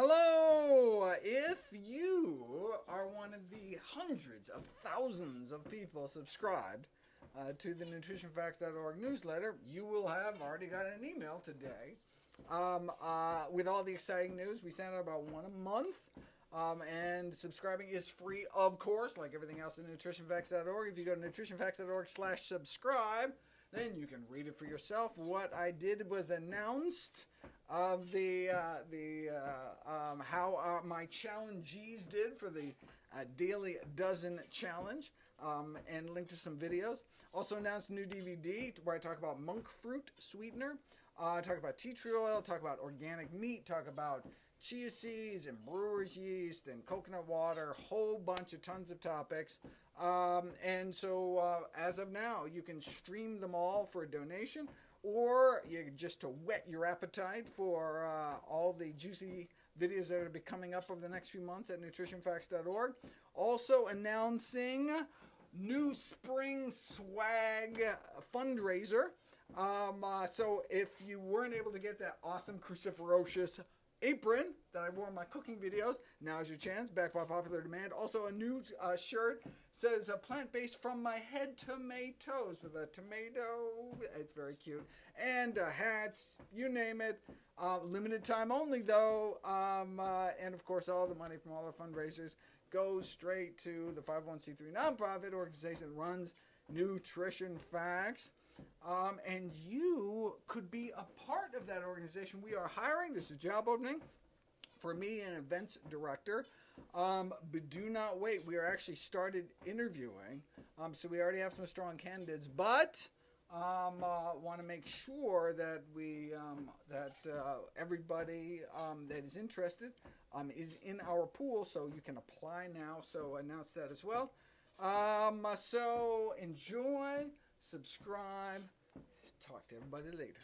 Hello! If you are one of the hundreds of thousands of people subscribed uh, to the nutritionfacts.org newsletter, you will have already got an email today um, uh, with all the exciting news. We send out about one a month. Um, and subscribing is free, of course, like everything else at nutritionfacts.org. If you go to nutritionfacts.org slash subscribe, then you can read it for yourself. What I did was announced of the uh, the uh, um, how uh, my challengees did for the uh, daily dozen challenge, um, and link to some videos. Also announced new DVD where I talk about monk fruit sweetener, uh, talk about tea tree oil, talk about organic meat, talk about chia seeds and brewer's yeast and coconut water, whole bunch of tons of topics. Um, and so, uh, as of now, you can stream them all for a donation, or you just to whet your appetite for uh, all the juicy videos that are be coming up over the next few months at nutritionfacts.org. Also announcing new spring swag fundraiser. Um, uh, so if you weren't able to get that awesome cruciferocious apron that I wore in my cooking videos. Now's your chance, back by popular demand. Also, a new uh, shirt says plant based from my head to my toes with a tomato. It's very cute. And uh, hats, you name it. Uh, limited time only, though. Um, uh, and of course, all the money from all our fundraisers goes straight to the 501c3 nonprofit organization that runs Nutrition Facts. Um, and you could be a part of that organization. We are hiring. There's a job opening for me, and events director. Um, but do not wait. We are actually started interviewing. Um, so we already have some strong candidates, but um, uh, want to make sure that we um, that uh, everybody um, that is interested um, is in our pool. So you can apply now. So announce that as well. So enjoy subscribe. Talk to everybody later.